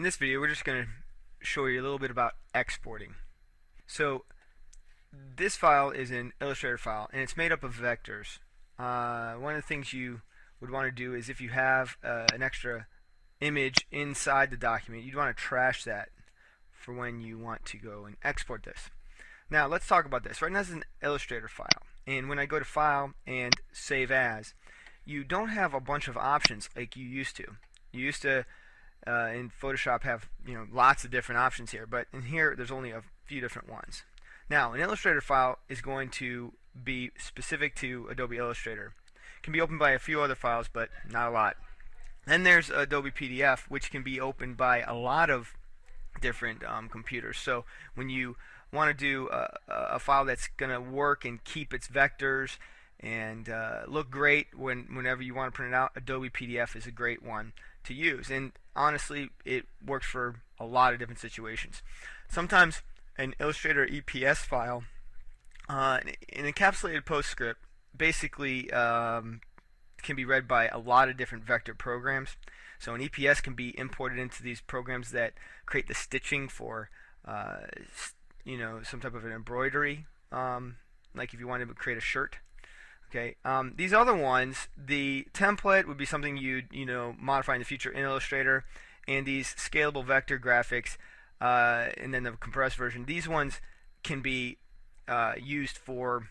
in this video we're just going to show you a little bit about exporting. So this file is an Illustrator file and it's made up of vectors. Uh, one of the things you would want to do is if you have uh, an extra image inside the document you'd want to trash that for when you want to go and export this. Now let's talk about this. Right now is an Illustrator file and when I go to file and save as you don't have a bunch of options like you used to. You used to uh, in Photoshop have you know lots of different options here, but in here there's only a few different ones. Now, an Illustrator file is going to be specific to Adobe Illustrator. It can be opened by a few other files, but not a lot. Then there's Adobe PDF, which can be opened by a lot of different um, computers. So when you want to do a, a file that's going to work and keep its vectors and uh, look great when whenever you want to print it out, Adobe PDF is a great one to use. And honestly, it works for a lot of different situations. Sometimes an Illustrator EPS file, uh, an encapsulated PostScript, basically um, can be read by a lot of different vector programs. So an EPS can be imported into these programs that create the stitching for, uh, you know, some type of an embroidery, um, like if you wanted to create a shirt. Okay, um, these other ones, the template would be something you'd you know modify in the future in Illustrator, and these scalable vector graphics, uh, and then the compressed version. These ones can be uh, used for,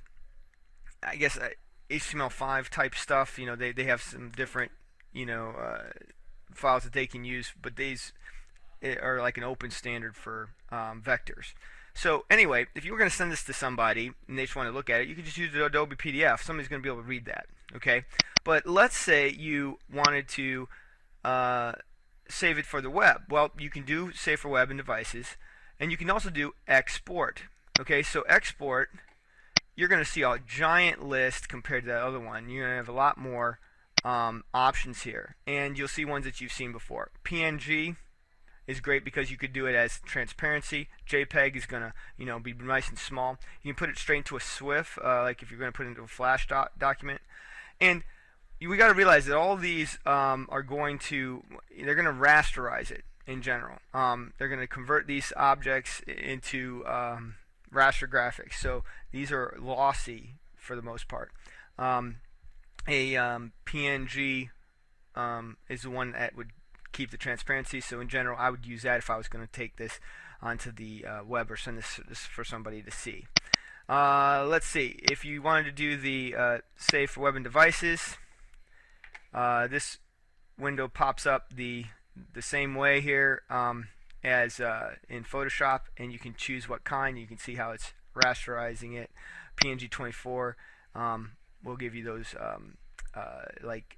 I guess, uh, HTML5 type stuff. You know, they they have some different you know uh, files that they can use, but these eh, are like an open standard for um, vectors. So anyway, if you were going to send this to somebody and they just want to look at it, you could just use the Adobe PDF. Somebody's going to be able to read that. Okay, but let's say you wanted to uh, save it for the web. Well, you can do save for web and devices, and you can also do export. Okay, so export, you're going to see a giant list compared to that other one. You're going to have a lot more um, options here, and you'll see ones that you've seen before. PNG is great because you could do it as transparency. JPEG is going to you know be nice and small. You can put it straight into a SWF, uh, like if you're going to put it into a Flash doc document. And we got to realize that all these um, are going to they're going to rasterize it in general. Um, they're going to convert these objects into um, raster graphics. So these are lossy for the most part. Um, a um, PNG um, is the one that would keep the transparency. So in general, I would use that if I was going to take this onto the uh, web or send this, this, for somebody to see. Uh, let's see. If you wanted to do the uh, save for web and devices, uh, this window pops up the the same way here um, as uh, in Photoshop, and you can choose what kind. You can see how it's rasterizing it. PNG 24 um, will give you those um, uh, like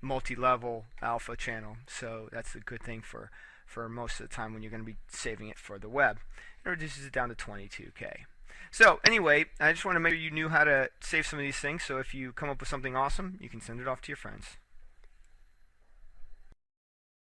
multi-level alpha channel. So that's a good thing for for most of the time when you're going to be saving it for the web. It reduces it down to 22k so anyway I just want to make sure you knew how to save some of these things. So if you come up with something awesome you can send it off to your friends